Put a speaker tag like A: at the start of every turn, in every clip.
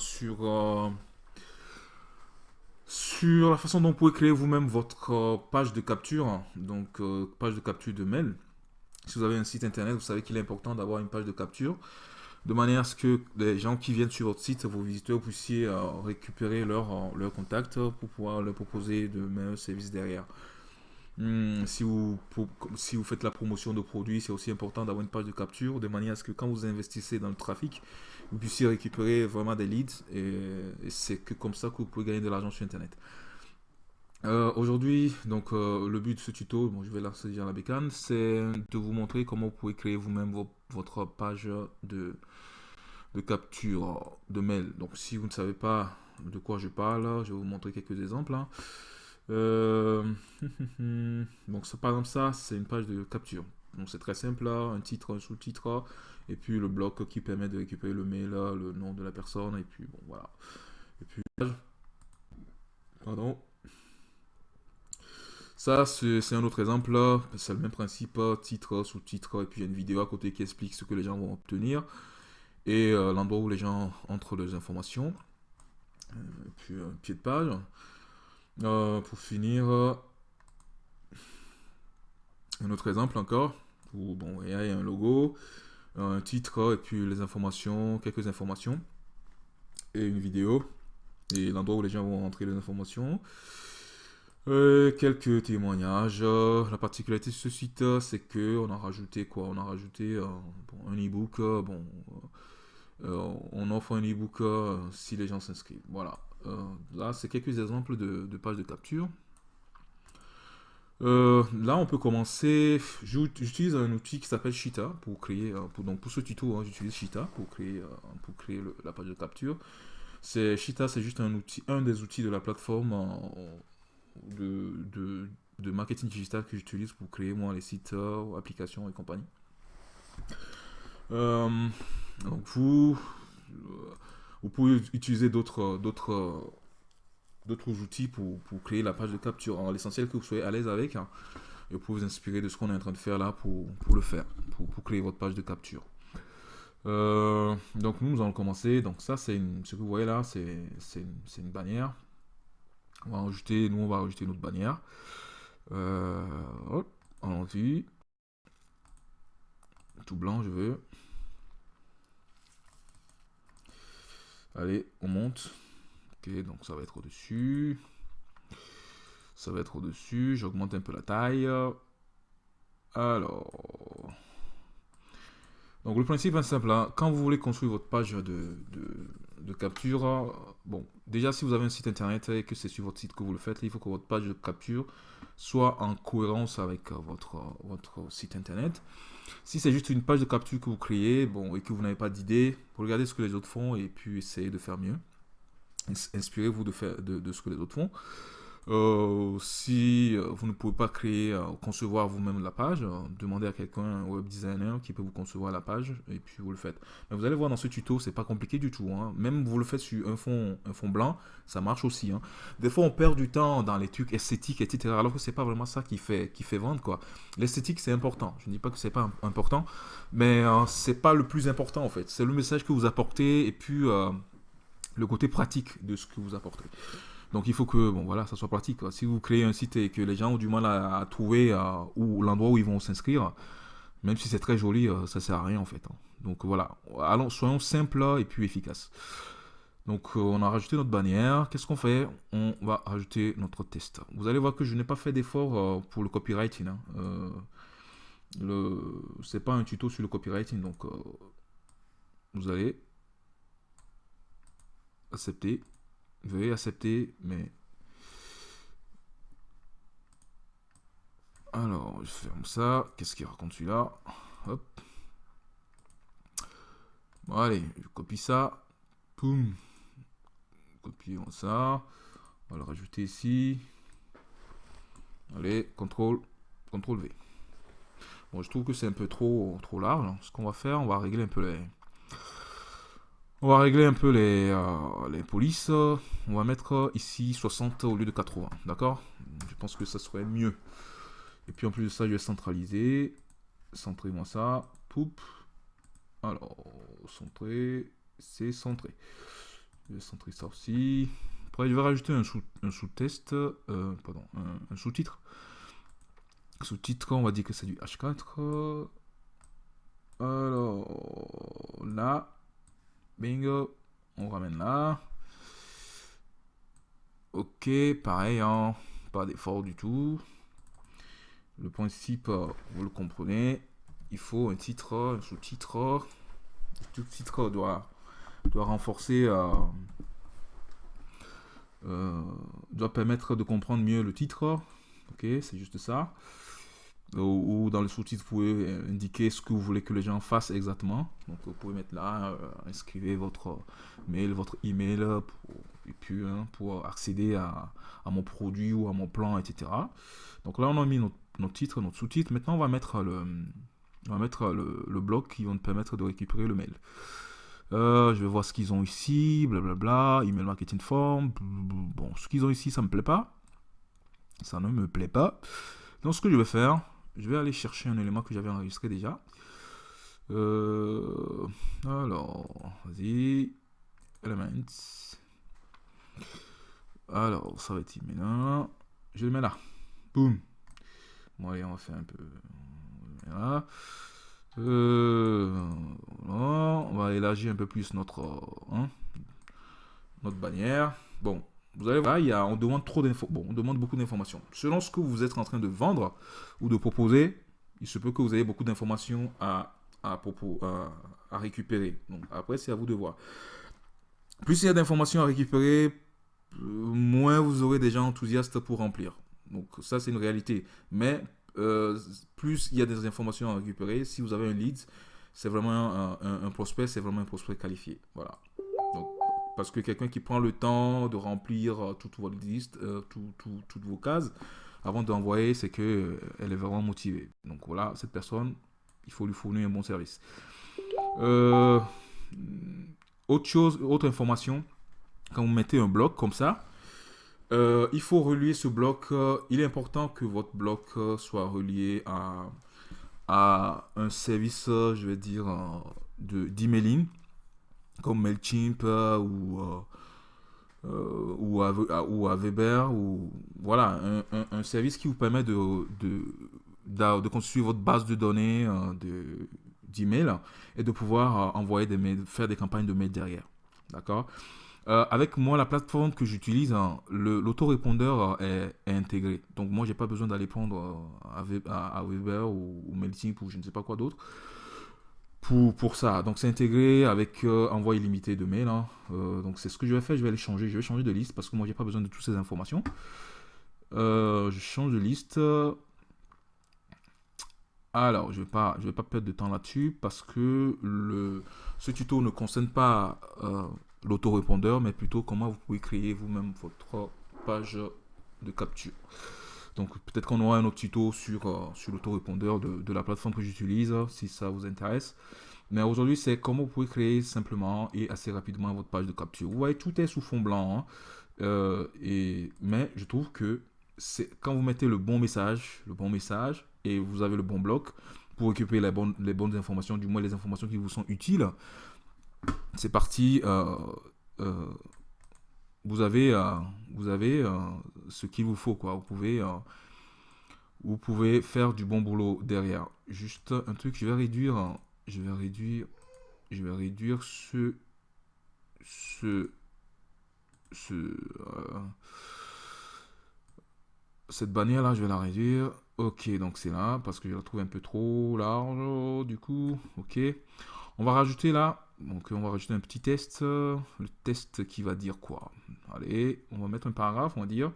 A: sur, sur la façon dont vous pouvez créer vous-même votre page de capture, donc page de capture de mail. Si vous avez un site internet, vous savez qu'il est important d'avoir une page de capture de manière à ce que les gens qui viennent sur votre site, vos visiteurs, puissiez récupérer leur, leur contact pour pouvoir leur proposer de meilleurs services derrière. Hmm, si, vous, si vous faites la promotion de produits, c'est aussi important d'avoir une page de capture de manière à ce que quand vous investissez dans le trafic, puissiez récupérer vraiment des leads et, c'est que comme ça que vous pouvez gagner de l'argent sur Internet. Euh, aujourd'hui, donc euh, le but de ce tuto, bon, je vais lancer déjà la bécane, c'est de vous montrer comment vous pouvez créer vous-même votre page de, capture de mail. Donc si vous ne savez pas de quoi je parle, je vais vous montrer quelques exemples. Hein. Euh, donc par exemple ça, c'est une page de capture. Donc c'est très simple là, un titre, un sous-titre, et puis le bloc qui permet de récupérer le mail, le nom de la personne, et puis bon voilà. Et puis, pardon. Ça, c'est un autre exemple, c'est le même principe, titre, sous-titre, et puis il y a une vidéo à côté qui explique ce que les gens vont obtenir, et euh, l'endroit où les gens entrent leurs informations, euh, et puis un pied de page. Euh, pour finir, un autre exemple encore. Où, bon, il y a un logo, un titre et puis les informations, quelques informations. Et une vidéo. Et l'endroit où les gens vont entrer les informations. Euh, quelques témoignages. La particularité de ce site, c'est que on a rajouté quoi? On a rajouté un e-book. bon, on offre un e-book si les gens s'inscrivent. Voilà. Euh, là, c'est quelques exemples de, pages de capture. Euh, là, on peut commencer. J'utilise un outil qui s'appelle Shita pour créer. Euh, pour, donc pour ce tuto, hein, j'utilise Shita pour créer, pour créer la page de capture. C'est Shita, c'est juste un outil, un des outils de la plateforme de, de, marketing digital que j'utilise pour créer moi les sites, applications et compagnie. donc vous, vous pouvez utiliser d'autres d'autres d'autres outils pour, pour, créer la page de capture. L'essentiel que vous soyez à l'aise avec, hein, et pouvez vous inspirer de ce qu'on est en train de faire là pour, pour le faire, pour, pour, créer votre page de capture. Euh, donc nous, nous allons commencer. Donc ça, c'est ce que vous voyez là, c'est une, une, bannière. On va ajouter, nous, on va ajouter notre bannière. Euh, hop, allons-y. Tout blanc, je veux. Allez, on monte. Ok, donc ça va être au-dessus. Ça va être au-dessus. J'augmente un peu la taille. Alors. Donc le principe est simple. Hein. Quand vous voulez construire votre page de, de, capture, bon, déjà si vous avez un site internet et que c'est sur votre site que vous le faites, il faut que votre page de capture soit en cohérence avec votre, votre site internet. Si c'est juste une page de capture que vous créez, bon, et que vous n'avez pas d'idée, regardez ce que les autres font et puis essayez de faire mieux. Inspirez-vous de, faire, de ce que les autres font. Euh, si euh, vous ne pouvez pas créer, euh, concevoir vous-même la page, demandez à quelqu'un, un web designer, qui peut vous concevoir la page, et puis vous le faites. Mais vous allez voir dans ce tuto, c'est pas compliqué du tout. Hein. Même vous le faites sur un fond, blanc, ça marche aussi. Hein. Des fois, on perd du temps dans les trucs esthétiques, etc. Alors que c'est pas vraiment ça qui fait, qui fait vendre, quoi. L'esthétique, c'est important. Je ne dis pas que c'est pas important, mais c'est pas le plus important, en fait. C'est le message que vous apportez, et puis le côté pratique de ce que vous apportez. Donc il faut que bon voilà, ça soit pratique. Si vous créez un site et que les gens ont du mal à, trouver euh, où l'endroit où ils vont s'inscrire, même si c'est très joli, ça euh, ça sert à rien en fait. Hein. Donc voilà, allons, soyons simples et puis efficaces. Donc euh, on a rajouté notre bannière. Qu'est-ce qu'on fait? On va rajouter notre test. Vous allez voir que je n'ai pas fait d'effort pour le copywriting. Hein. le, c'est pas un tuto sur le copywriting, donc vous allez accepter. Veuillez accepter, mais... Alors, je ferme ça. Qu'est-ce qu'il raconte celui-là? Hop. Bon, allez, je copie ça. Poum. Copions ça. On va le rajouter ici. Allez, contrôle, contrôle V. Bon, je trouve que c'est un peu trop, trop large. Ce qu'on va faire, on va régler un peu les, on va régler un peu les, euh, polices. On va mettre ici 60 au lieu de 80. D'accord? Je pense que ça serait mieux. Et puis en plus de ça, je vais centraliser. Centrez-moi ça. Poup. Alors, centrer. C'est centré. Je vais centrer ça aussi. Après, je vais rajouter un sous-test, euh, pardon, un, sous-titre. Sous-titre, on va dire que c'est du H4. Alors, là, bingo, on ramène là. Ok, pareil, hein, pas d'effort du tout. Le principe, vous le comprenez, il faut un titre, un sous-titre. Tout titre doit, renforcer, euh, euh, doit permettre de comprendre mieux le titre. Ok, c'est juste ça. Ou, dans le sous-titre, vous pouvez indiquer ce que vous voulez que les gens fassent exactement. Donc, vous pouvez mettre là, euh, inscrivez votre mail, votre email, et puis hein, pour accéder à, mon produit ou à mon plan, etc. Donc là, on a mis notre, titre, notre sous-titre. Maintenant, on va mettre le, on va mettre le, le, bloc qui va nous permettre de récupérer le mail. Euh, je vais voir ce qu'ils ont ici, blablabla, email marketing form. Bon, ce qu'ils ont ici, ça me plaît pas. Ça ne me plaît pas. Donc, ce que je vais faire, je vais aller chercher un élément que j'avais enregistré déjà. Euh, alors, vas-y. Elements. Alors, ça va être email. Je le mets là. Boum. Bon, allez, on va faire un peu. Euh, on va élargir un peu plus notre, hein, notre bannière. Bon, vous allez voir, il y a, on demande trop. Bon, on demande beaucoup d'informations. Selon ce que vous êtes en train de vendre ou de proposer, il se peut que vous ayez beaucoup d'informations à, à, à, récupérer. Donc après, c'est à vous de voir. Plus il y a d'informations à récupérer, moins vous aurez des gens enthousiastes pour remplir. Donc ça, c'est une réalité. Mais euh, plus il y a des informations à récupérer. Si vous avez un lead, c'est vraiment un, prospect, c'est vraiment un prospect qualifié. Voilà. Parce que quelqu'un qui prend le temps de remplir euh, toute votre liste, euh, toutes vos cases, avant d'envoyer, c'est que elle est vraiment motivée. Donc voilà, cette personne, il faut lui fournir un bon service. autre chose, autre information, quand vous mettez un bloc comme ça, euh, il faut relier ce bloc. Euh, il est important que votre bloc euh, soit relié à, à un service, je vais dire, d'emailing, comme MailChimp ou, ou, à, ou à Weber, ou voilà, un, un, service qui vous permet de, de, de, construire votre base de données d'email et de pouvoir envoyer des mails, faire des campagnes de mails derrière. D'accord? Euh, avec moi, la plateforme que j'utilise, hein, l'autorépondeur euh, est, intégré. Donc moi, j'ai pas besoin d'aller prendre euh, à, Weber ou, ou, MailChimp ou je ne sais pas quoi d'autre pour, pour ça. Donc c'est intégré avec envoi illimité de mails. Hein. donc c'est ce que je vais faire. Je vais aller changer. Je vais changer de liste parce que moi, j'ai pas besoin de toutes ces informations. je change de liste. Alors, je vais pas, je vais pas perdre de temps là-dessus parce que le, ce tuto ne concerne pas l'autorépondeur, mais plutôt comment vous pouvez créer vous-même votre page de capture. Donc peut-être qu'on aura un autre tuto sur, euh, sur l'autorépondeur de, la plateforme que j'utilise, si ça vous intéresse. Mais aujourd'hui, c'est comment vous pouvez créer simplement et assez rapidement votre page de capture. Vous voyez, tout est sous fond blanc. Hein. Euh, et, mais je trouve que c'est quand vous mettez le bon message, le bon message, et vous avez le bon bloc pour récupérer les bonnes, informations, du moins les informations qui vous sont utiles, c'est parti. Euh, vous avez, euh, vous avez ce qu'il vous faut. Quoi. Vous, pouvez, vous pouvez faire du bon boulot derrière. Juste un truc, je vais réduire. Je vais réduire. Je vais réduire ce. Ce. ce cette bannière là, je vais la réduire. Ok, donc c'est là parce que je la trouve un peu trop large. Du coup, ok. On va rajouter là donc on va rajouter un petit test, le test qui va dire quoi Allez, on va mettre un paragraphe, on va dire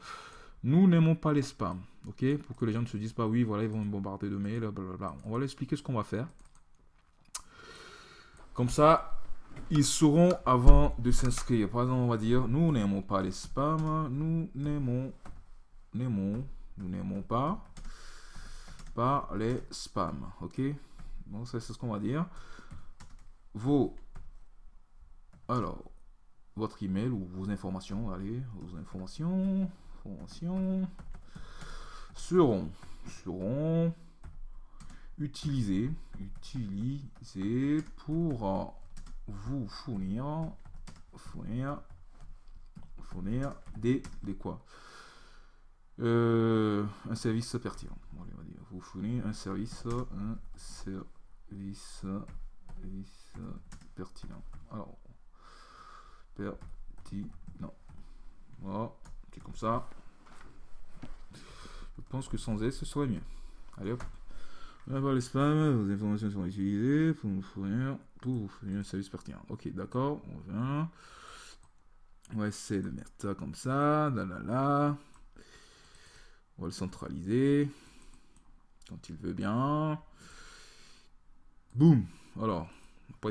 A: nous n'aimons pas les spams, ok? Pour que les gens ne se disent pas oui, voilà, ils vont me bombarder de mails, blablabla. On va leur expliquer ce qu'on va faire. Comme ça, ils sauront avant de s'inscrire. Par exemple, on va dire nous n'aimons pas les spams, nous n'aimons, n'aimons, nous n'aimons pas, pas les spams, ok? Bon, ça c'est ce qu'on va dire. Vos alors, votre email ou vos informations, allez, vos informations, informations seront, seront utilisées, utilisées pour vous fournir, fournir fournir des, des quoi? Euh, Un service pertinent. on va dire, vous fournir un service, un service, service pertinent. Alors, pertinent. Voilà, c'est comme ça. Je pense que sans S, ce serait mieux. Allez hop. Là, les spams, vos informations sont utilisées pour vous fournir, fournir un service pertinent. Ok, d'accord, on vient. On va essayer de mettre ça comme ça. On va le centraliser. Quand il veut bien. Boum. Alors,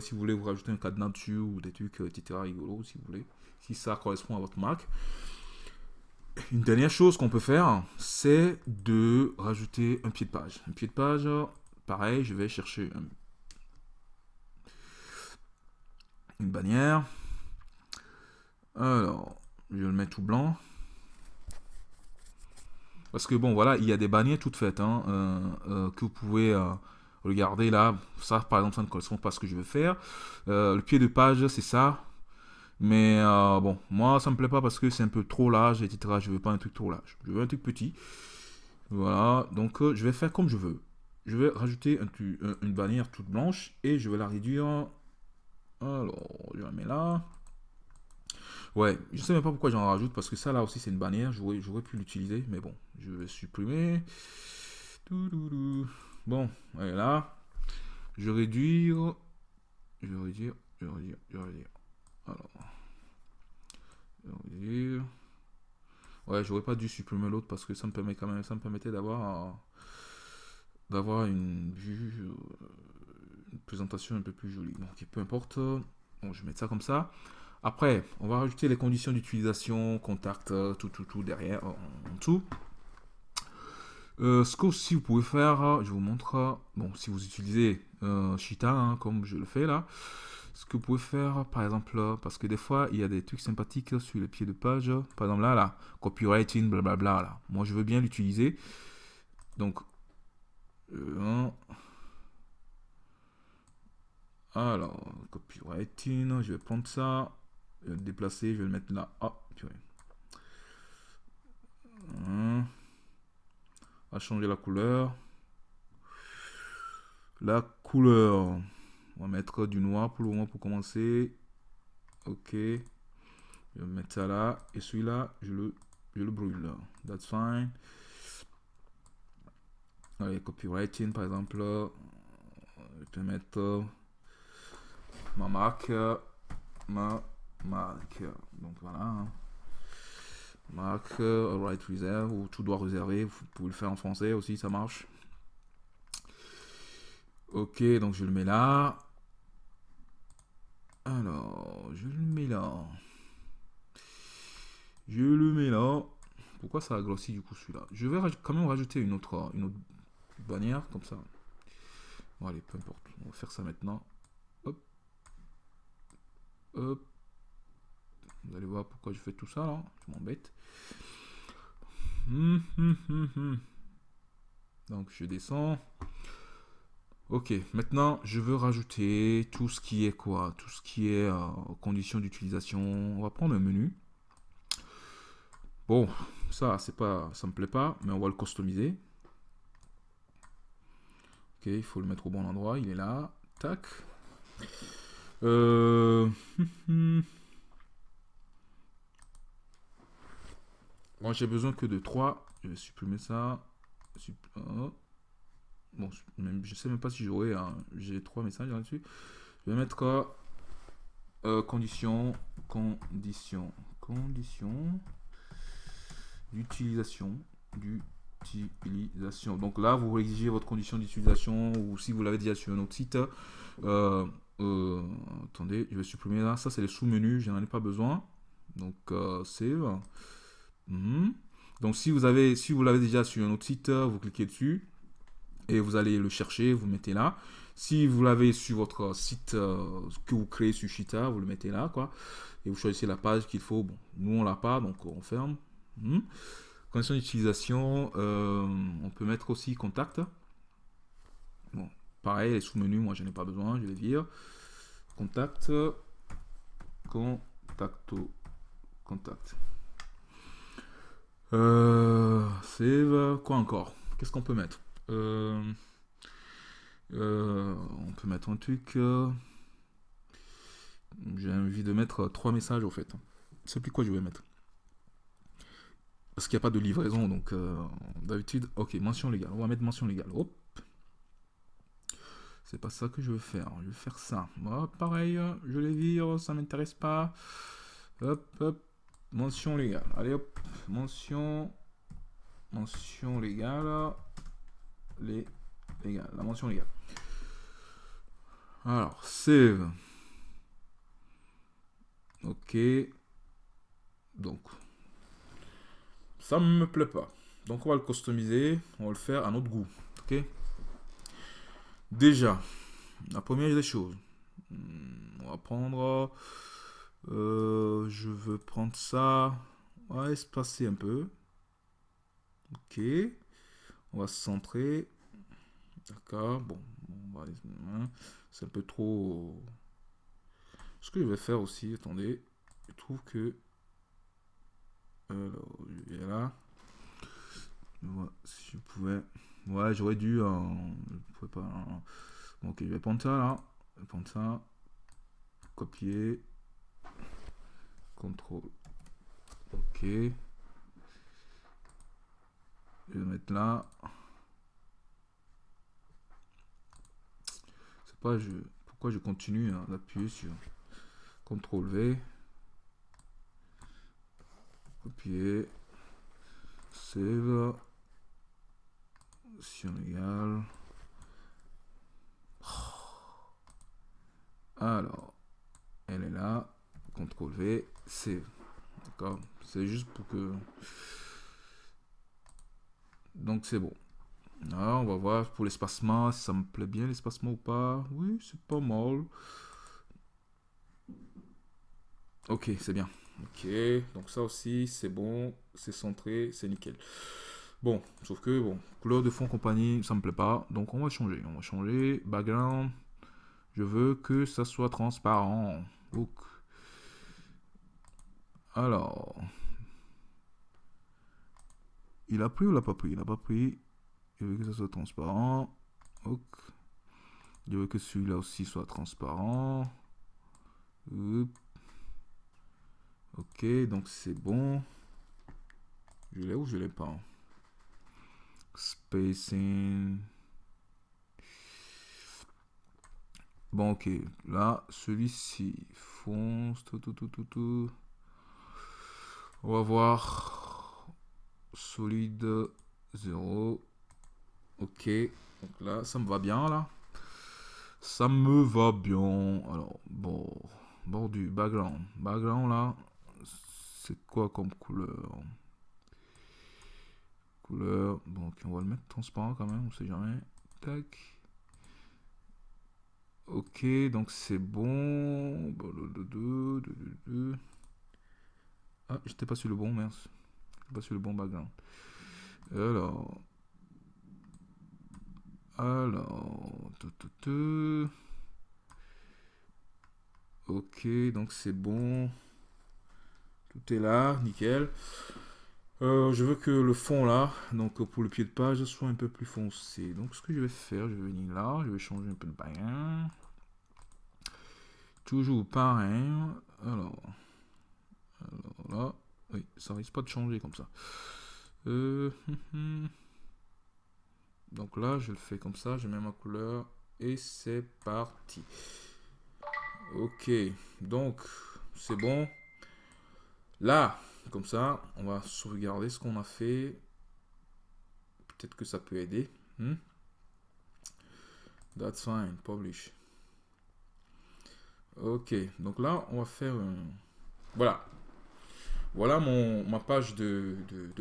A: si vous voulez vous rajouter un cadenas dessus ou des trucs, etc., rigolo, si vous voulez. Si ça correspond à votre Mac. Une dernière chose qu'on peut faire, c'est de rajouter un pied de page. Un pied de page, pareil, je vais chercher une bannière. Alors, je le mettre tout blanc. Parce que bon, voilà, il y a des bannières toutes faites hein, euh, euh, que vous pouvez euh, regarder là. Ça, par exemple, ça ne correspond pas à ce que je veux faire. le pied de page, c'est ça. Mais euh, bon, moi, ça me plaît pas parce que c'est un peu trop large, etc. Je veux pas un truc trop large. Je veux un truc petit. Voilà, donc euh, je vais faire comme je veux. Je vais rajouter une bannière toute blanche et je vais la réduire. Alors, je la mets là. Ouais, je sais même pas pourquoi j'en rajoute parce que ça là aussi c'est une bannière. J'aurais pu l'utiliser, mais bon, je vais supprimer. Bon, est là. Je vais réduire. Je vais réduire. Je vais réduire. Je vais réduire. Alors. Ouais, j'aurais pas dû supprimer l'autre parce que ça me permet quand même, ça me permettait d'avoir d'avoir une vue, une présentation un peu plus jolie. Donc peu importe. Bon, je vais mettre ça comme ça. Après, on va rajouter les conditions d'utilisation, contact, tout, tout, tout derrière, en, dessous. Euh, ce que aussi vous pouvez faire, je vous montre, bon, si vous utilisez euh, hein, comme je le fais là, ce que vous pouvez faire, par exemple, parce que des fois, il y a des trucs sympathiques sur les pieds de page. Par exemple, là, là, copywriting, blablabla, là. Moi, je veux bien l'utiliser. Donc, euh, alors, copywriting, je vais prendre ça, je vais le déplacer, je vais le mettre là. Ah. Hein. Changer la couleur. La couleur. On va mettre du noir pour le moment pour commencer. Ok. Je vais mettre ça là. Et celui-là, je le, je le brûle. That's fine. Allez, copywriting par exemple. Je vais mettre ma marque. Ma marque. Donc voilà. Hein. Marque, right reserve ou tout doit réserver. Vous pouvez le faire en français aussi, ça marche. Ok, donc je le mets là. Alors, je le mets là. Je le mets là. Pourquoi ça a grossi du coup celui-là? Je vais quand même rajouter une autre, une autre bannière comme ça. Bon allez, peu importe. On va faire ça maintenant. Hop. Hop. Vous allez voir pourquoi je fais tout ça là. Je m'embête. Donc je descends. Ok, maintenant je veux rajouter tout ce qui est quoi? Tout ce qui est euh, conditions d'utilisation. On va prendre un menu. Bon, ça, c'est pas, ça me plaît pas, mais on va le customiser. Ok, il faut le mettre au bon endroit. Il est là. Tac. Euh... J'ai besoin que de 3. Je vais supprimer ça. Bon, même, je sais même pas si j'aurai j'ai trois messages là-dessus. Je vais mettre quoi euh, condition, condition, condition d'utilisation, d'utilisation. Donc là, vous exigez votre condition d'utilisation ou si vous l'avez déjà sur un autre site. Euh, euh, attendez, je vais supprimer là. Ça, c'est les sous-menus. Je n'en ai pas besoin. Donc, save. Mhm. Donc, si vous avez, si vous l'avez déjà sur un autre site, vous cliquez dessus et vous allez le chercher, vous mettez là. Si vous l'avez sur votre site euh, que vous créez sur Cheetah, vous le mettez là, quoi. Et vous choisissez la page qu'il faut. Bon, nous on l'a pas, donc on ferme. Condition d'utilisation, euh, on peut mettre aussi contact. Bon, pareil, les sous-menus, moi je n'ai pas besoin, je vais dire. Contact, contacto, contact. Euh, save. Quoi encore? Qu'est-ce qu'on peut mettre? Euh, euh, On peut mettre un truc. euh, J'ai envie de mettre trois messages au fait. C'est plus quoi je vais mettre Parce qu'il n'y a pas de livraison, donc euh, d'habitude. Ok, mention légale. On va mettre mention légale. Hop. C'est pas ça que je veux faire. Je vais faire ça. Moi, pareil, je les vire, ça m'intéresse pas. Hop, hop. Mention légale. Allez, hop. Mention. Mention légale. Les légales. La mention légale. Alors, save. Ok. Donc, ça me plaît pas. Donc, on va le customiser. On va le faire à notre goût. Ok. Déjà, la première des choses. Hmm, On va prendre. Euh, je veux prendre ça. On va espacer un peu. Ok. On va se centrer. D'accord. Bon. hein, C'est un peu trop. Ce que je vais faire aussi, attendez. Je trouve que. Alors, je là. Si je pouvais. Ouais, j'aurais dû. euh, je pouvais pas. euh, bon, ok, je vais prendre ça là. Je vais prendre ça. Copier. Contrôle. Ok. Je vais mettre là. C'est pas je, pourquoi je continue hein, d'appuyer sur CTRL V. Copier. Save. Option égale. Alors, elle est là. CTRL V, save. D'accord C'est juste pour que. Donc c'est bon. Alors, on va voir pour l'espacement, si ça me plaît bien l'espacement ou pas. Oui, c'est pas mal. Ok, c'est bien. Ok, donc ça aussi, c'est bon, c'est centré, c'est nickel. Bon, sauf que, bon, couleur de fond compagnie, ça me plaît pas. Donc on va changer. On va changer. Background, je veux que ça soit transparent. Alors, il a pris ou il n'a pas pris? Il n'a pas pris. Je veux que ça soit transparent. Ok. Je veux que celui-là aussi soit transparent. Ok, donc c'est bon. Je l'ai ou je l'ai pas? Spacing. Bon, ok. Là, celui-ci. Fonce, tout, tout, tout, tout, tout. On va voir. Solide 0. Ok. Donc là, ça me va bien, là. Ça me va bien. Alors, bon. Bordu, background. Background, là. C'est quoi comme couleur? Couleur. Bon, ok, on va le mettre transparent quand même, on sait jamais. Tac. Ok, donc c'est bon. Blablabla, blablabla. Ah, j'étais pas sur le bon, merci. J'étais pas sur le bon background. Alors. Alors. Ok, donc c'est bon. Tout est là, nickel. Euh, je veux que le fond là, donc pour le pied de page, soit un peu plus foncé. Donc ce que je vais faire, je vais venir là, je vais changer un peu de bain. Toujours pareil. Alors, alors là, oui, ça risque pas de changer comme ça. Euh, donc là, je le fais comme ça, je mets ma couleur et c'est parti. Ok, donc c'est bon. Là, comme ça, on va sauvegarder ce qu'on a fait. Peut-être que ça peut aider. Hmm? That's fine, publish. Ok, donc là, on va faire. Voilà. Voilà mon, ma page de,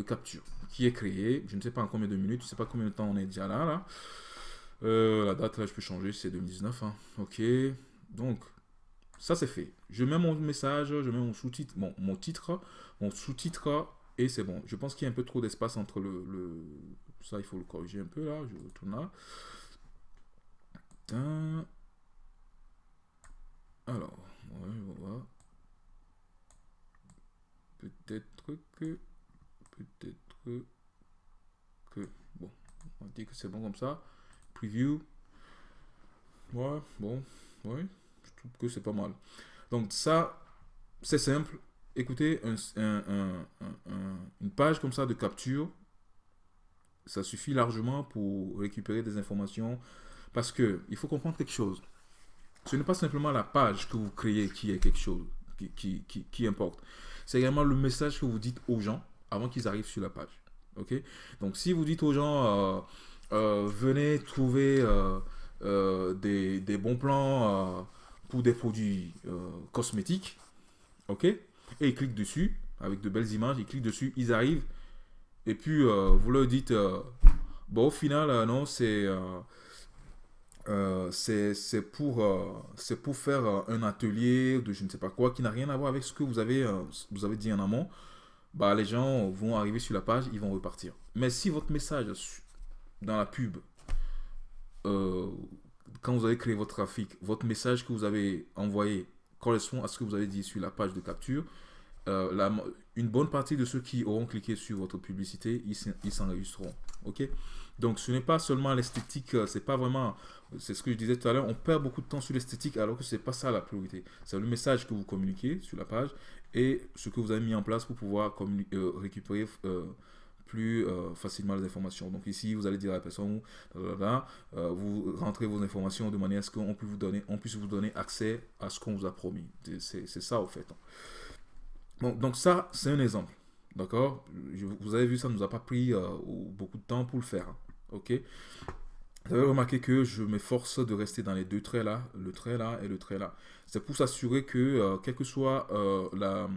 A: capture qui est créée. Je ne sais pas en combien de minutes, je ne sais pas combien de temps on est déjà là. Euh, la date, là, je peux changer, c'est 2019. hein. Ok, donc ça c'est fait. Je mets mon message, je mets mon sous-titre, bon, mon titre, mon sous-titre et c'est bon. Je pense qu'il y a un peu trop d'espace entre le, Ça, il faut le corriger un peu là. Je retourne là. Alors, on va. Peut-être que... Peut-être que... Bon, on dire que c'est bon comme ça. Preview. Ouais, bon, ouais, je trouve que c'est pas mal. Donc ça, c'est simple. Écoutez, une page comme ça de capture, ça suffit largement pour récupérer des informations. Parce que il faut comprendre quelque chose. Ce n'est pas simplement la page que vous créez qui est quelque chose, qui, importe. C'est également le message que vous dites aux gens avant qu'ils arrivent sur la page. Ok? Donc si vous dites aux gens, euh, euh, venez trouver euh, des, des, bons plans pour des produits cosmétiques, ok? Et ils cliquent dessus avec de belles images, ils cliquent dessus, ils arrivent et puis, vous leur dites, bon, au final, non, c'est c'est pour, c'est pour faire un atelier de je ne sais pas quoi qui n'a rien à voir avec ce que vous avez, vous avez dit en amont. Bah, les gens vont arriver sur la page, ils vont repartir. Mais si votre message dans la pub, quand vous avez créé votre trafic, votre message que vous avez envoyé correspond à ce que vous avez dit sur la page de capture, euh, la, une bonne partie de ceux qui auront cliqué sur votre publicité, ils s'enregistreront. Ok? Donc, ce n'est pas seulement l'esthétique, euh, c'est pas vraiment, c'est ce que je disais tout à l'heure, on perd beaucoup de temps sur l'esthétique alors que c'est pas ça la priorité. C'est le message que vous communiquez sur la page et ce que vous avez mis en place pour pouvoir euh, récupérer plus facilement les informations. Donc ici, vous allez dire à la personne, vous rentrez vos informations de manière à ce qu'on puisse vous donner, on puisse vous donner accès à ce qu'on vous a promis. C'est ça au fait donc ça, c'est un exemple. D'accord? Vous avez vu, ça ne nous a pas pris euh, beaucoup de temps pour le faire. Ok Vous avez remarqué que je m'efforce de rester dans les deux traits là, le trait là et le trait là. C'est pour s'assurer que, euh, quel que soit euh, la...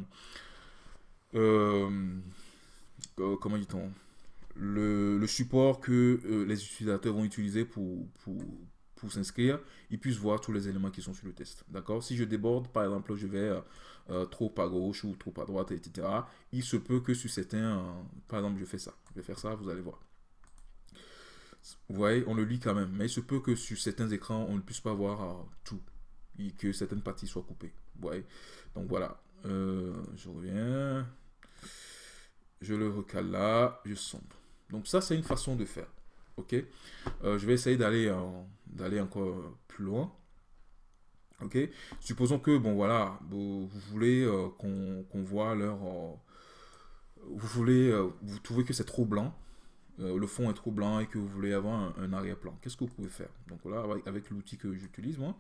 A: comment dit-on le, support que les utilisateurs vont utiliser pour, pour, pour s'inscrire, ils puissent voir tous les éléments qui sont sur le test. D'accord? Si je déborde, par exemple, je vais euh, trop à gauche ou trop à droite, etc. Il se peut que sur certains, euh, par exemple, je fais ça, je vais faire ça, vous allez voir. Vous voyez, on le lit quand même, mais il se peut que sur certains écrans, on ne puisse pas voir euh, tout et que certaines parties soient coupées. Vous voyez Donc voilà, je reviens, je le recale là, je sombre. Donc ça, c'est une façon de faire. Ok Je vais essayer d'aller d'aller encore plus loin. Ok Supposons que, bon voilà, vous, voulez euh, qu'on voit leur... Euh, vous voulez, euh, vous trouvez que c'est trop blanc, le fond est trop blanc et que vous voulez avoir un, arrière-plan. Qu'est-ce que vous pouvez faire? Donc là, avec, l'outil que j'utilise moi,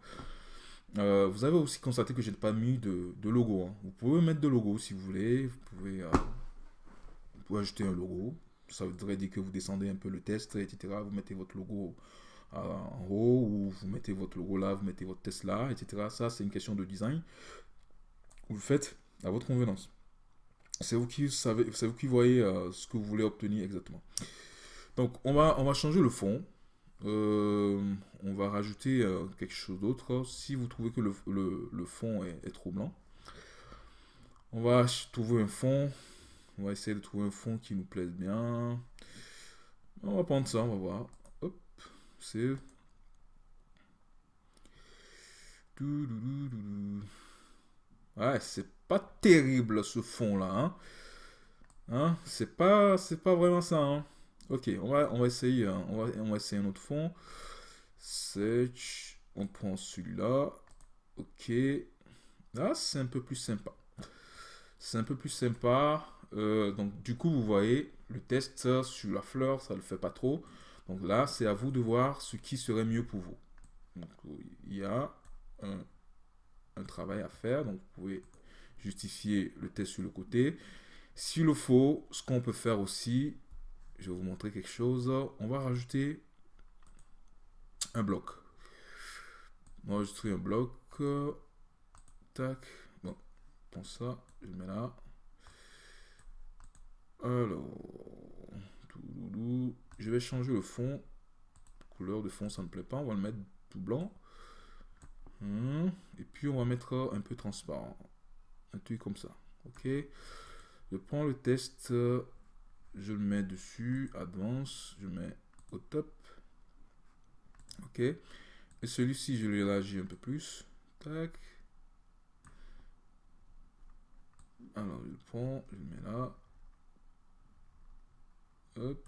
A: vous avez aussi constaté que je n'ai pas mis de, logo. Hein. Vous pouvez mettre de logo si vous voulez, vous pouvez, vous pouvez ajouter un logo. Ça voudrait dire que vous descendez un peu le test, etc. Vous mettez votre logo en haut, ou vous mettez votre logo là, vous mettez votre test là, etc. Ça, c'est une question de design. Vous le faites à votre convenance. C'est vous qui savez, c'est vous qui voyez euh, ce que vous voulez obtenir exactement. Donc, on va, on va changer le fond. Euh, on va rajouter euh, quelque chose d'autre. Si vous trouvez que le, le, fond est, trop blanc, on va trouver un fond. On va essayer de trouver un fond qui nous plaise bien. On va prendre ça, on va voir. C'est... Ouais, c'est pas terrible ce fond là. Hein. hein c'est pas, c'est pas vraiment ça. Hein. Ok, on va, on va essayer. Hein. On, va, on va essayer un autre fond. Search. On prend celui-là. Ok. Là, c'est un peu plus sympa. C'est un peu plus sympa. Euh, donc, du coup, vous voyez, le test sur la fleur, ça le fait pas trop. Donc là, c'est à vous de voir ce qui serait mieux pour vous. Donc, il y a un, travail à faire. Donc, vous pouvez justifier le test sur le côté. S'il le faut, ce qu'on peut faire aussi, je vais vous montrer quelque chose. On va rajouter un bloc. On va rajouter un bloc. Tac. Bon, pour ça, je mets là. Alors, je vais changer le fond. Couleur de fond, ça ne me plaît pas. On va le mettre tout blanc. Hmm. Et puis, on va mettre un peu transparent. Un truc comme ça. OK. Je prends le test. Je le mets dessus. Advance. Je mets au top. OK. Et celui-ci, je l'élargis un peu plus. Tac. Alors, je le prends. Je le mets là. Hop.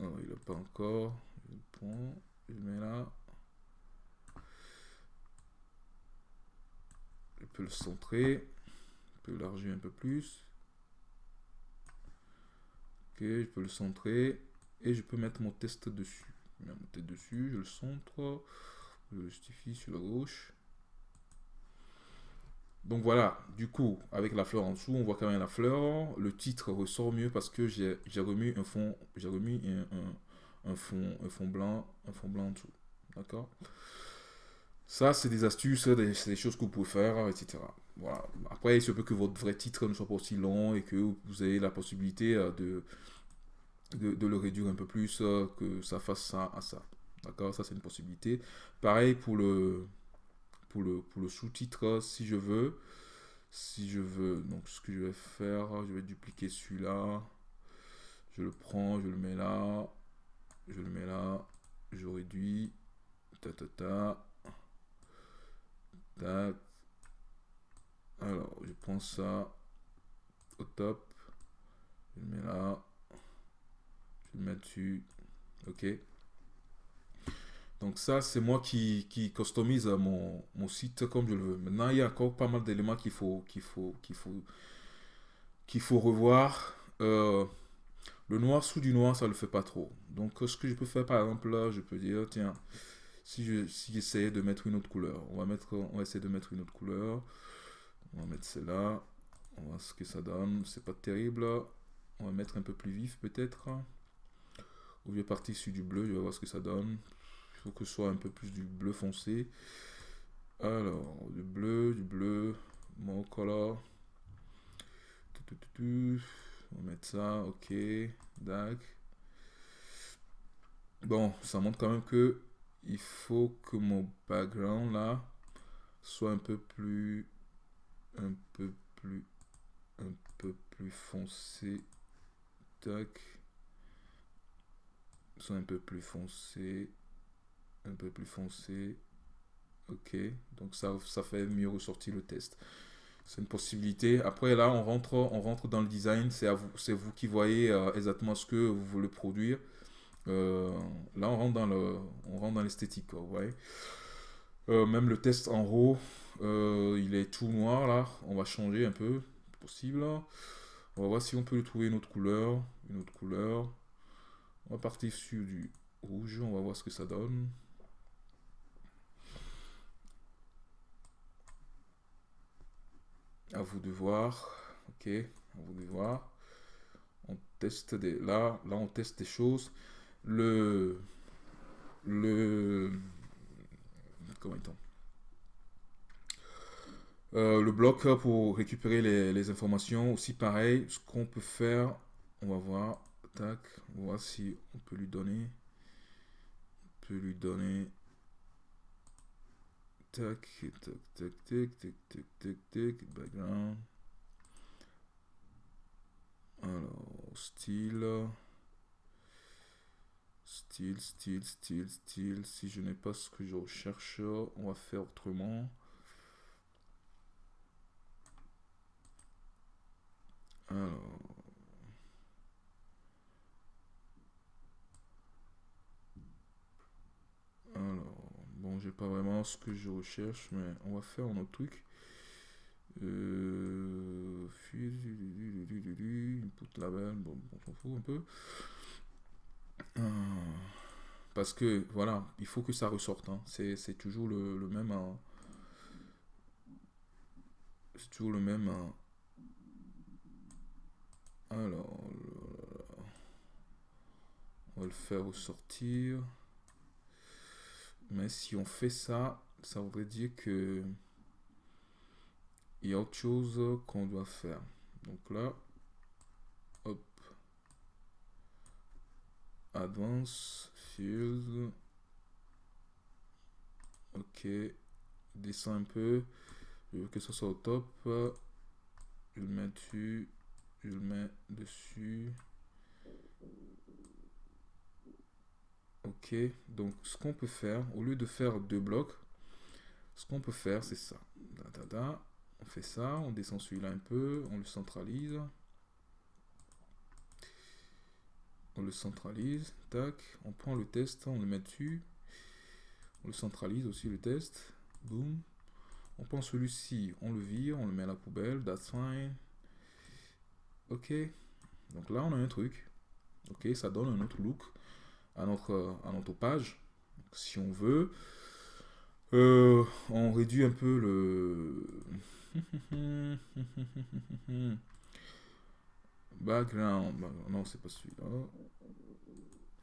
A: Alors, il n'a pas encore. Je le prends, je le mets là. Le centrer. Je peux élargir un peu plus. Ok, je peux le centrer. Et je peux mettre mon test dessus. Je dessus, je le centre. Je le justifie sur la gauche. Donc voilà, du coup, avec la fleur en dessous, on voit quand même la fleur. Le titre ressort mieux parce que j'ai remis un fond, j'ai remis un, fond, un fond blanc, un fond blanc en dessous. D'accord? Ça, c'est des astuces, c'est des choses que vous pouvez faire, etc. Voilà. Après, il se peut que votre vrai titre ne soit pas aussi long et que vous ayez la possibilité euh, de, de, le réduire un peu plus, euh, que ça fasse ça à ça. D'accord? Ça, c'est une possibilité. Pareil pour le, pour le, pour le sous-titre, si je veux. Si je veux, donc ce que je vais faire, je vais dupliquer celui-là. Je le prends, je le mets là. Je le mets là. Je réduis. Ta ta ta. Alors, je prends ça au top. Je le mets là. Je le mets dessus. Ok. Donc ça, c'est moi qui, qui customise mon, mon, site comme je le veux. Maintenant, il y a encore pas mal d'éléments qu'il faut, qu'il faut, qu'il faut, qu'il faut revoir. Euh, le noir sous du noir, ça ne le fait pas trop. Donc ce que je peux faire, par exemple, là, je peux dire, tiens, si je si j'essayais de mettre une autre couleur, on va, mettre, on va essayer de mettre une autre couleur. On va mettre celle-là. On va voir ce que ça donne. C'est pas terrible. On va mettre un peu plus vif peut-être. Je vais partir sur du bleu, je vais voir ce que ça donne. Il faut que ce soit un peu plus du bleu foncé. Alors, du bleu, du bleu, mon color. On va mettre ça, ok, dac. Bon, ça montre quand même que il faut que mon background là soit un peu plus, un peu plus, un peu plus foncé. Tac. Soit un peu plus foncé un peu plus foncé. Ok, donc ça, fait mieux ressortir le test. C'est une possibilité. Après, là, on rentre, on rentre dans le design. C'est vous, c'est vous qui voyez euh, exactement ce que vous voulez produire. Euh, là, on rentre dans le, on rentre dans l'esthétique. Euh, même le test en haut, il est tout noir là. On va changer un peu, possible. On va voir si on peut trouver une autre couleur, une autre couleur. On va partir sur du rouge. On va voir ce que ça donne. À vous de voir. Ok, à vous de voir. On teste des. Là, là, on teste des choses. Le. Le. Comment euh, le bloc pour récupérer les, les, informations, aussi pareil, ce qu'on peut faire, on va voir, tac, on va voir si on peut lui donner, on peut lui donner Tac, tac, tac, tac, tac, tac, tac, tac, background. Alors, style. Style, style, style, style. Si je n'ai pas ce que je recherche, on va faire autrement. Alors. Alors. Bon, j'ai pas vraiment ce que je recherche, mais on va faire un autre truc. Euh, input label, bon, on s'en fout un peu. Ah, parce que, voilà, il faut que ça ressorte. Hein. C'est toujours le, même... Hein. C'est toujours le même... Hein. Alors, on va le faire ressortir. Mais si on fait ça, ça voudrait dire que il y a autre chose qu'on doit faire. Donc là, hop, Advance, Field, ok, descend un peu, je veux que ce soit au top, je le mets dessus, je le mets dessus, Ok, donc ce qu'on peut faire, au lieu de faire deux blocs, ce qu'on peut faire, c'est ça. On fait ça, on descend celui-là un peu, on le centralise. On le centralise, tac, on prend le test, on le met dessus, on le centralise aussi le test, boum, on prend celui-ci, on le vire, on le met à la poubelle, that's fine, ok, donc là on a un truc, ok, ça donne un autre look à notre, à notre page, si on veut, euh, on réduit un peu le background. Non, c'est pas celui-là.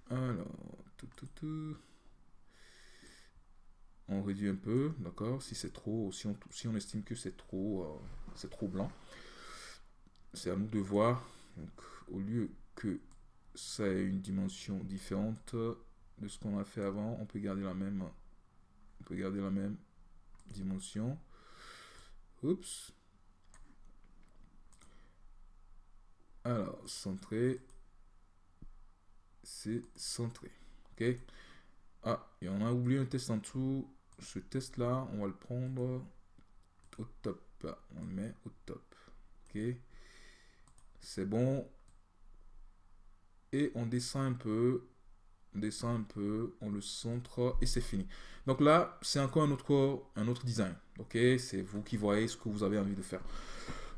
A: Alors, tout, tout, tout. On réduit un peu, d'accord Si c'est trop, si on, si on estime que c'est trop, euh, c'est trop blanc, c'est à nous de voir. Donc, au lieu que ça ait une dimension différente de ce qu'on a fait avant, on peut garder la même on peut garder la même dimension. Oups. Alors, centré. C'est centré. OK? Ah, et on a oublié un test en dessous. Ce test-là, on va le prendre au top. On le met au top. OK? C'est bon. Et on descend un peu descend un peu, on le centre et c'est fini. Donc là, c'est encore un autre, un autre design. Ok, c'est vous qui voyez ce que vous avez envie de faire.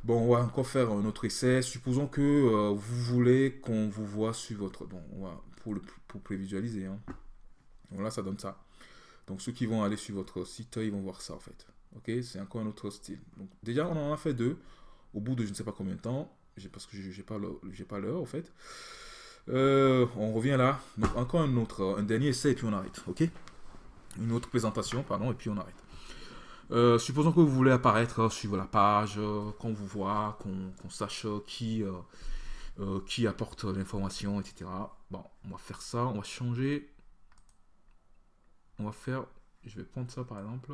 A: Bon, on va encore faire un autre essai. Supposons que euh, vous voulez qu'on vous voit sur votre... Bon, pour, le, pour prévisualiser. Hein. Voilà, ça donne ça. Donc ceux qui vont aller sur votre site, ils vont voir ça en fait. Ok, c'est encore un autre style. Donc déjà, on en a fait deux. Au bout de je ne sais pas combien de temps, parce que j'ai pas pas l'heure en fait. Euh, on revient là. Donc, encore un autre, un dernier essai et puis on arrête. Ok? Une autre présentation, pardon, et puis on arrête. Euh, supposons que vous voulez apparaître sur la page, euh, qu'on vous voit, qu'on sache qui, qui apporte l'information, etc. Bon, on va faire ça, on va changer. On va faire, je vais prendre ça par exemple.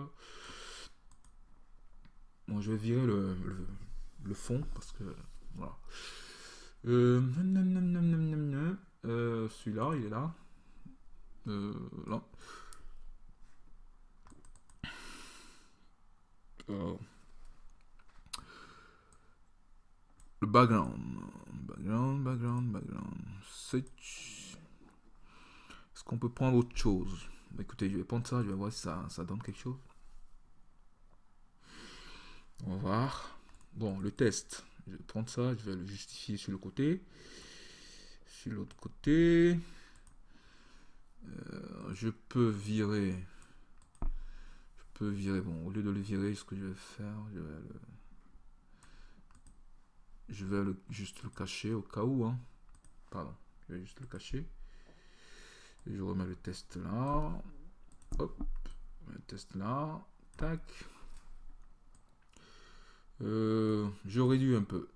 A: Bon, je vais virer le, le fond parce que, voilà. Euh, euh, Celui-là, il est là. Euh, là. Le background. Background, background, background. Est-ce qu'on peut prendre autre chose? Bah, Écoutez, je vais prendre ça, je vais voir si ça, ça donne quelque chose. On va voir. Bon, le test. Je vais prendre ça, je vais le justifier sur le côté. Sur l'autre côté, euh, je peux virer. Virer. Bon, au lieu de le virer, ce que je vais faire, je vais le. Je vais le, juste le cacher au cas où. Hein. Pardon, je vais juste le cacher. je remets le test là. Hop, le test là. Tac. Euh, je réduis un peu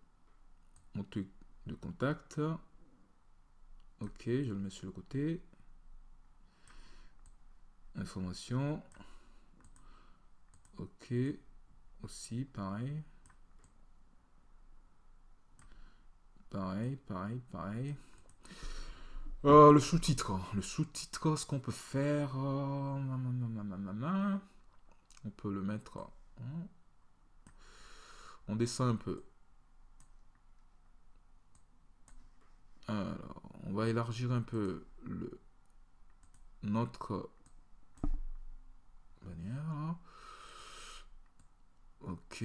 A: mon truc de contact. Ok, je le mets sur le côté. Information. Ok. Aussi, pareil. Pareil, pareil, pareil. Euh, le sous-titre. Le sous-titre, ce qu'on peut faire... Euh, on peut le mettre... Hein, on descend un peu. Alors, on va élargir un peu le notre bannière. Ok.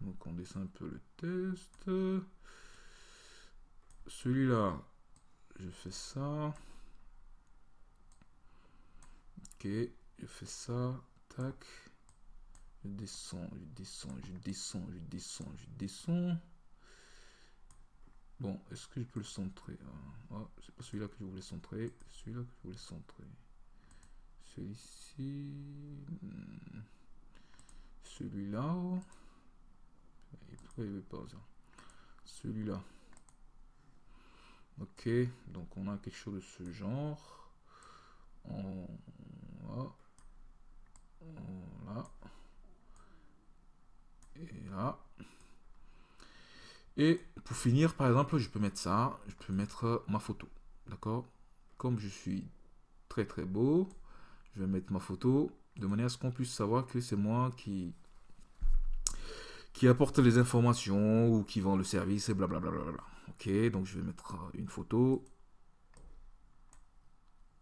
A: Donc on descend un peu le test. Celui-là, je fais ça. Ok, je fais ça. Tac. Je descends, je descends, je descends, je descends, je descends. Bon, est-ce que je peux le centrer? Oh, C'est pas celui-là que je voulais centrer. Celui-là que je voulais centrer. Celui-ci. Hmm. Celui-là. Celui-là. Ok, donc on a quelque chose de ce genre. Et là. Et pour finir, par exemple, je peux mettre ça, je peux mettre ma photo, d'accord? Comme je suis très très beau, je vais mettre ma photo de manière à ce qu'on puisse savoir que c'est moi qui qui apporte les informations ou qui vend le service et blablabla. Ok, donc je vais mettre une photo.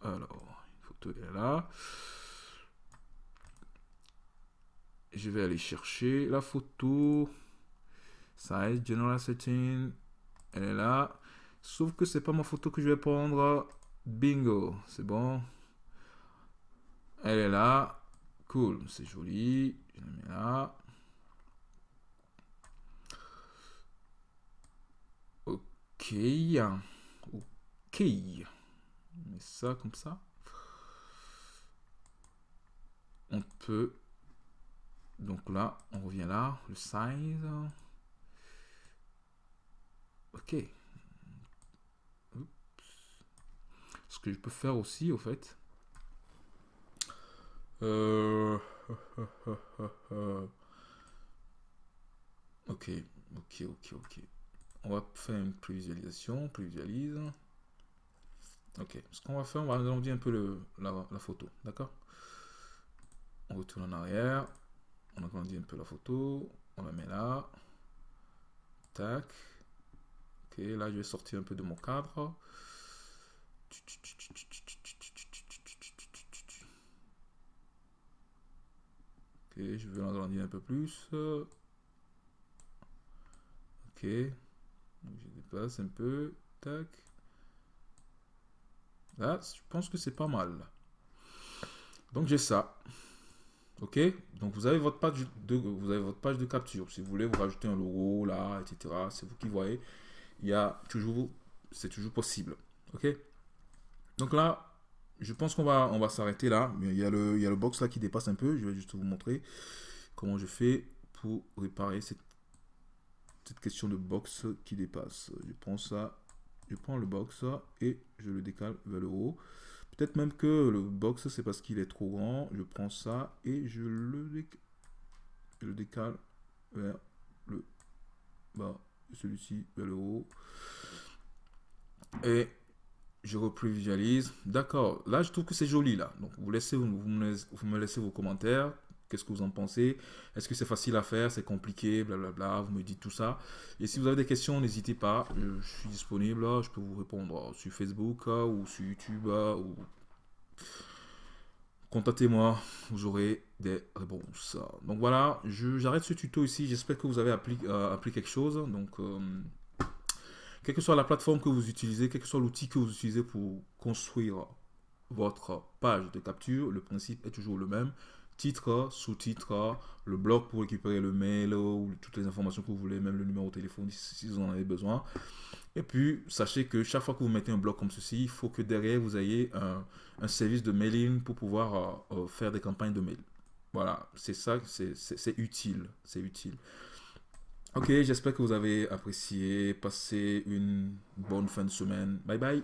A: Alors, une photo est là. Je vais aller chercher la photo. Size, General Setting. Elle est là. Sauf que c'est pas ma photo que je vais prendre. Bingo, c'est bon. Elle est là. Cool, c'est joli. Je la mets là. Ok. Ok. On met ça comme ça. On peut... Donc là, on revient là. Le size. Ok. Ce que je peux faire aussi, au fait. Euh... ok, ok, ok, ok. On va faire une prévisualisation, prévisualise. Ok, ce qu'on va faire, on va agrandir un peu la, la photo, d'accord? On retourne en arrière, on agrandit un peu la photo, on la met là. Tac. Ok, là je vais sortir un peu de mon cadre. Ok, je vais l'agrandir un peu plus. Ok. Je dépasse un peu. Tac. Là, je pense que c'est pas mal. Donc j'ai ça. Ok? Donc vous avez votre page de vous avez votre page de capture. Si vous voulez vous rajouter un logo là, etc. C'est vous qui voyez. Il y a toujours, c'est toujours possible. Ok? Donc là, je pense qu'on va, on va s'arrêter là. Mais il y, a le, il y a le box là qui dépasse un peu. Je vais juste vous montrer comment je fais pour réparer cette, cette question de box qui dépasse. Je prends ça, je prends le box et je le décale vers le haut. Peut-être même que le box, c'est parce qu'il est trop grand. Je prends ça et je le, décale, je le décale vers le bas. Celui-ci vers le haut. Et je reprévisualise. D'accord, là je trouve que c'est joli là. Donc vous, laissez, vous, me, laissez vos commentaires. Qu'est-ce que vous en pensez? Est-ce que c'est facile à faire? C'est compliqué? Blablabla. Vous me dites tout ça. Et si vous avez des questions, n'hésitez pas. Je, suis disponible. Je peux vous répondre sur Facebook ou sur YouTube. Ou... Contactez-moi. Vous aurez des réponses. Donc voilà, j'arrête ce tuto ici. J'espère que vous avez appris, euh, quelque chose. Donc... Euh, quelle que soit la plateforme que vous utilisez, quel que soit l'outil que vous utilisez pour construire votre page de capture, le principe est toujours le même. Titre, sous-titre, le blog pour récupérer le mail ou toutes les informations que vous voulez, même le numéro de téléphone si vous en avez besoin. Et puis, sachez que chaque fois que vous mettez un blog comme ceci, il faut que derrière vous ayez un, service de mailing pour pouvoir euh, euh, faire des campagnes de mail. Voilà, c'est ça, c'est utile, c'est utile. Ok, j'espère que vous avez apprécié. Passez une bonne fin de semaine. Bye bye.